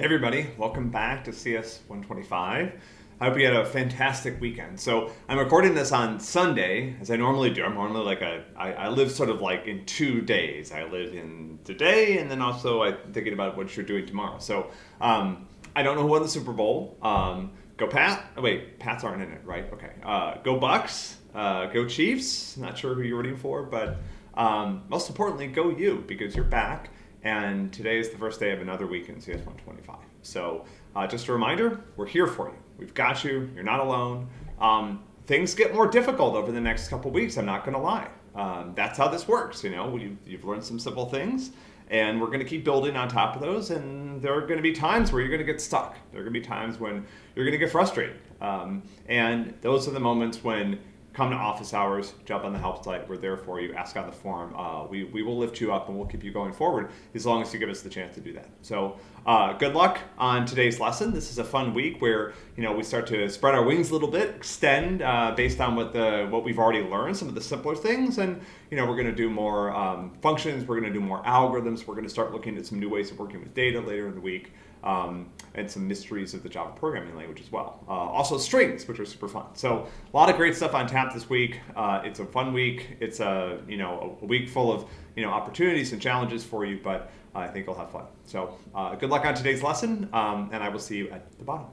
Hey everybody, welcome back to CS 125. I hope you had a fantastic weekend. So I'm recording this on Sunday, as I normally do. I'm normally like a, I, I live sort of like in two days. I live in today, and then also I'm thinking about what you're doing tomorrow. So um, I don't know who won the Super Bowl. Um, go Pat. Oh, wait, Pats aren't in it, right? Okay. Uh, go Bucs. Uh, go Chiefs. Not sure who you're rooting for, but um, most importantly, go you because you're back and today is the first day of another week in CS 125. So uh, just a reminder, we're here for you. We've got you. You're not alone. Um, things get more difficult over the next couple weeks. I'm not going to lie. Um, that's how this works. You know, you've, you've learned some simple things, and we're going to keep building on top of those. And there are going to be times where you're going to get stuck. There are going to be times when you're going to get frustrated. Um, and those are the moments when come to office hours, jump on the help site. We're there for you. Ask on the forum. Uh, we, we will lift you up and we'll keep you going forward as long as you give us the chance to do that. So uh, good luck on today's lesson. This is a fun week where you know we start to spread our wings a little bit, extend uh, based on what the what we've already learned, some of the simpler things, and you know we're going to do more um, functions. We're going to do more algorithms. We're going to start looking at some new ways of working with data later in the week um, and some mysteries of the Java programming language as well. Uh, also strings, which are super fun. So a lot of great stuff on tap this week. Uh, it's a fun week. It's a you know a week full of you know opportunities and challenges for you, but I think you'll have fun. So uh, good luck on today's lesson, um, and I will see you at the bottom.